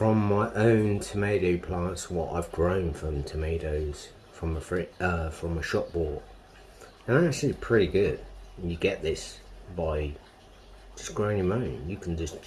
from my own tomato plants, what I've grown from tomatoes from a free, uh, from a shop bought, and actually pretty good. You get this by just growing your own. You can just